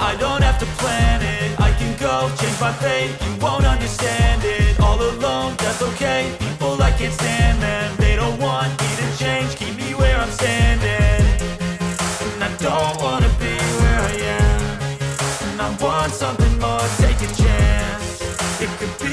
I don't have to plan it. I can go change my fate You won't understand it. All alone, that's okay. People, I can't stand them They don't want me to change. Keep me where I'm standing. And I don't wanna be where I am. And I want something more Take a chance. It could be